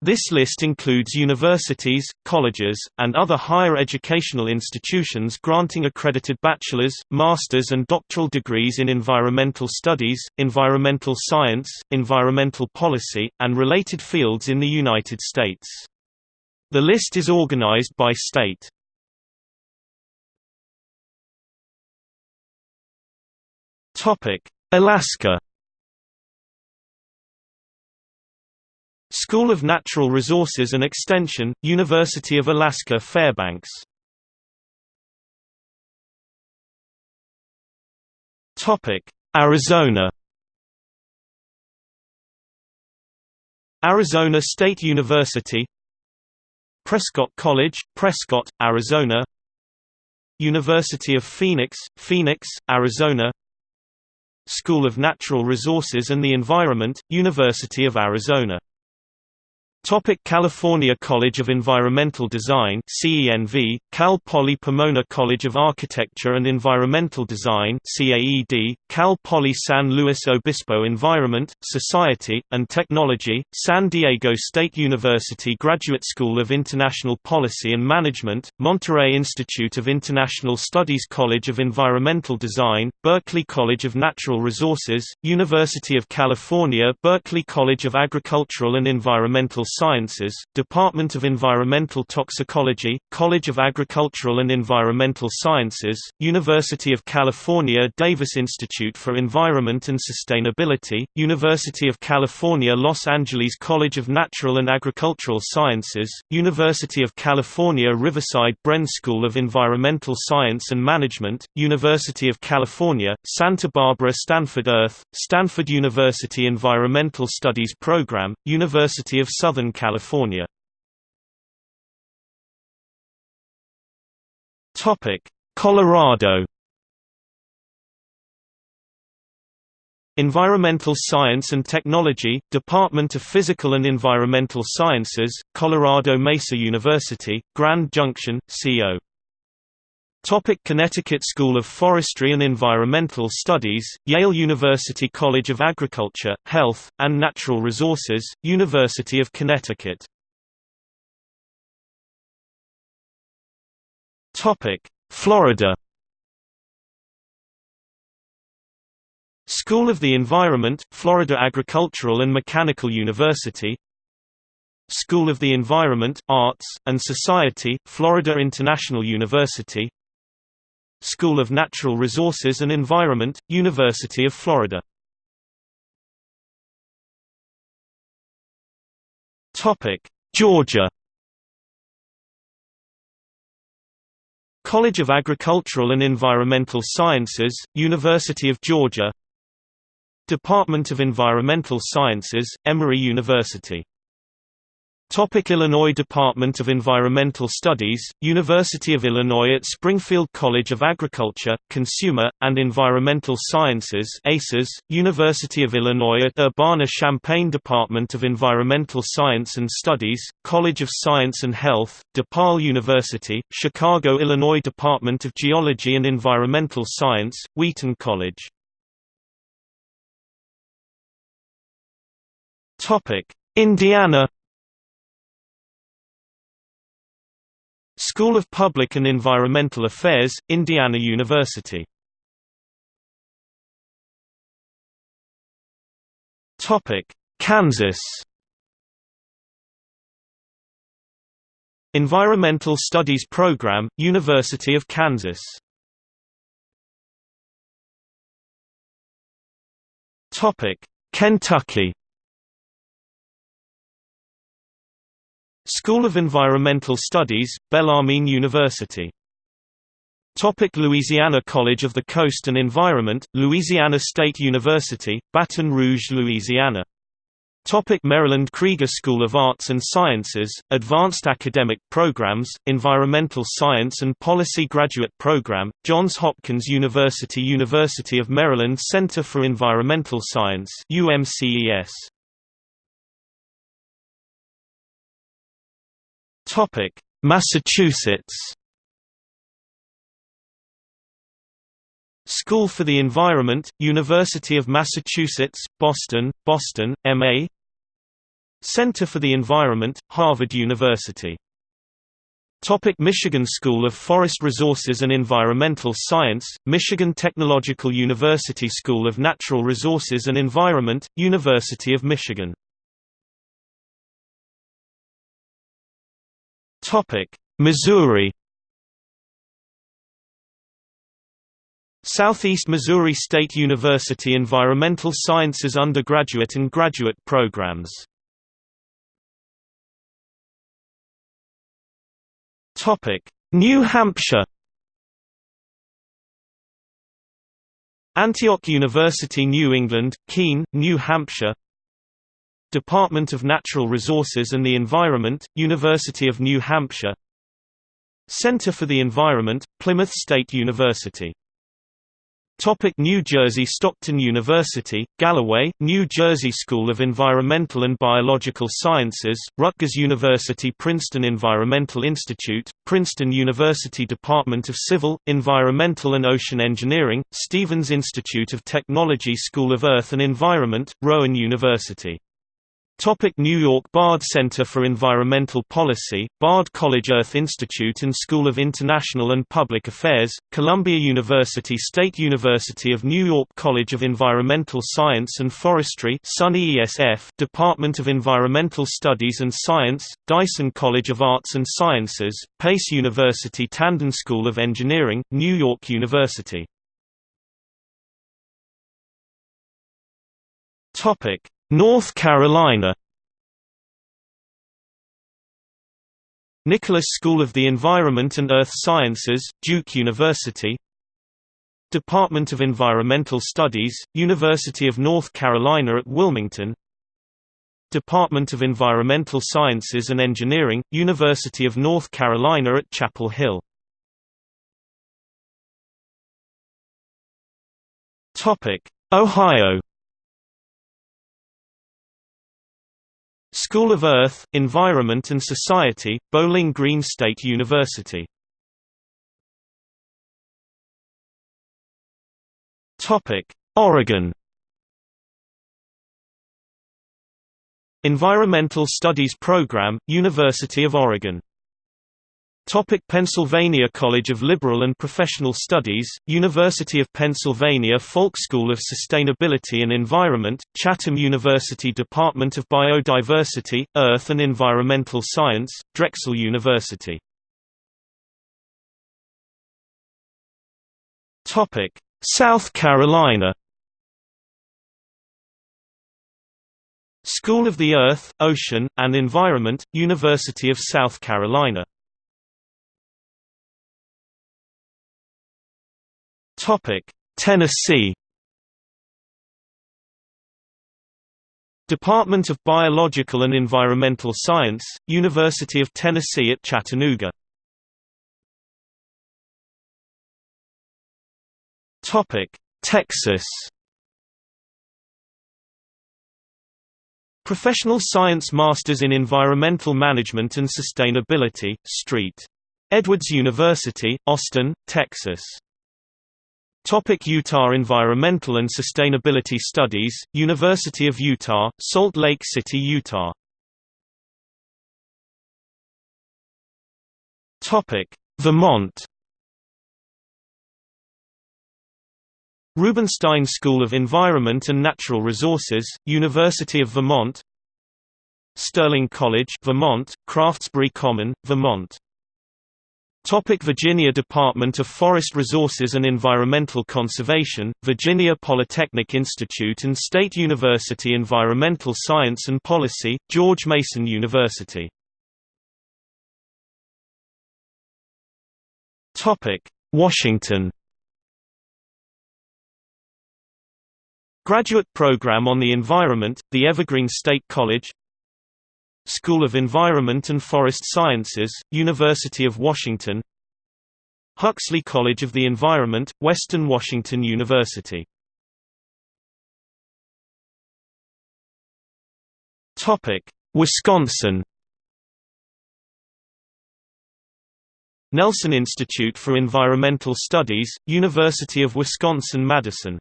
This list includes universities, colleges, and other higher educational institutions granting accredited bachelor's, master's and doctoral degrees in environmental studies, environmental science, environmental policy, and related fields in the United States. The list is organized by state. Alaska School of Natural Resources and Extension, University of Alaska Fairbanks. Arizona. Arizona State University. Prescott College, Prescott, Arizona. University of Phoenix, Phoenix, Arizona. School of Natural Resources and the Environment, University of Arizona Topic California College of Environmental Design CENV, Cal Poly Pomona College of Architecture and Environmental Design CAED, Cal Poly San Luis Obispo Environment, Society, and Technology, San Diego State University Graduate School of International Policy and Management, Monterey Institute of International Studies College of Environmental Design, Berkeley College of Natural Resources, University of California Berkeley College of Agricultural and Environmental Sciences, Department of Environmental Toxicology, College of Agricultural and Environmental Sciences, University of California Davis Institute for Environment and Sustainability, University of California Los Angeles College of Natural and Agricultural Sciences, University of California Riverside Bren School of Environmental Science and Management, University of California, Santa Barbara Stanford Earth, Stanford University Environmental Studies Program, University of Southern Southern California. Topic Colorado Environmental Science and Technology, Department of Physical and Environmental Sciences, Colorado Mesa University, Grand Junction, CO. Topic Connecticut School of Forestry and Environmental Studies, Yale University College of Agriculture, Health, and Natural Resources, University of Connecticut. Florida. School of the Environment, Florida Agricultural and Mechanical University. School of the Environment, Arts, and Society, Florida International University School of Natural Resources and Environment, University of Florida. Georgia. College of Agricultural and Environmental Sciences, University of Georgia. Department of Environmental Sciences, Emory University Topic Illinois Department of Environmental Studies, University of Illinois at Springfield College of Agriculture, Consumer, and Environmental Sciences ACES, University of Illinois at Urbana-Champaign Department of Environmental Science and Studies, College of Science and Health, DePaul University, Chicago Illinois Department of Geology and Environmental Science, Wheaton College. Indiana School of Public and Environmental Affairs, Indiana University. Topic: Kansas. Environmental Studies Program, University of Kansas. Topic: Kentucky School of Environmental Studies, Bellarmine University. Topic Louisiana College of the Coast and Environment, Louisiana State University, Baton Rouge, Louisiana. Topic Maryland Krieger School of Arts and Sciences, Advanced Academic Programs, Environmental Science and Policy Graduate Program, Johns Hopkins University University of Maryland Center for Environmental Science UMCES. Topic: Massachusetts. School for the Environment, University of Massachusetts, Boston, Boston, MA. Center for the Environment, Harvard University Topic Michigan School of Forest Resources and Environmental Science, Michigan Technological University School of Natural Resources and Environment, University of Michigan Topic Missouri. Southeast Missouri State University Environmental Sciences undergraduate and graduate programs. Topic: New Hampshire. Antioch University New England, Keene, New Hampshire Department of Natural Resources and the Environment, University of New Hampshire. Center for the Environment, Plymouth State University. Topic New Jersey Stockton University, Galloway, New Jersey School of Environmental and Biological Sciences, Rutgers University Princeton Environmental Institute, Princeton University Department of Civil, Environmental and Ocean Engineering, Stevens Institute of Technology School of Earth and Environment, Rowan University Topic New York Bard Center for Environmental Policy, Bard College Earth Institute and School of International and Public Affairs, Columbia University State University of New York College of Environmental Science and Forestry Department of Environmental Studies and Science, Dyson College of Arts and Sciences, Pace University Tandon School of Engineering, New York University North Carolina. Nicholas School of the Environment and Earth Sciences, Duke University. Department of Environmental Studies, University of North Carolina at Wilmington. Department of Environmental Sciences and Engineering, University of North Carolina at Chapel Hill. Ohio School of Earth, Environment and Society, Bowling Green State University. Oregon Environmental Studies Program, University of Oregon Topic Pennsylvania College of Liberal and Professional Studies, University of Pennsylvania Falk School of Sustainability and Environment, Chatham University Department of Biodiversity, Earth and Environmental Science, Drexel University. Topic South Carolina. School of the Earth, Ocean, and Environment, University of South Carolina Topic: Tennessee Department of Biological and Environmental Science, University of Tennessee at Chattanooga. Topic: Texas Professional Science Masters in Environmental Management and Sustainability, St. Edwards University, Austin, Texas Topic Utah Environmental and Sustainability Studies, University of Utah, Salt Lake City, Utah. Topic Vermont. Rubenstein School of Environment and Natural Resources, University of Vermont. Sterling College Vermont, Craftsbury Common, Vermont Topic Virginia Department of Forest Resources and Environmental Conservation, Virginia Polytechnic Institute and State University Environmental Science and Policy, George Mason University. Topic: Washington. Graduate Program on the Environment, the Evergreen State College School of Environment and Forest Sciences, University of Washington. Huxley College of the Environment, Western Washington University. Wisconsin. Nelson Institute for Environmental Studies, University of Wisconsin-Madison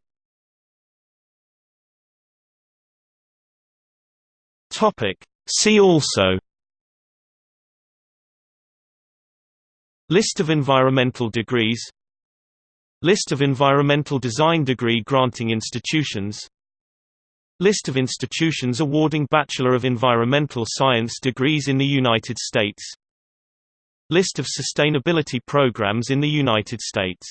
See also List of environmental degrees List of environmental design degree granting institutions List of institutions awarding Bachelor of Environmental Science degrees in the United States List of sustainability programs in the United States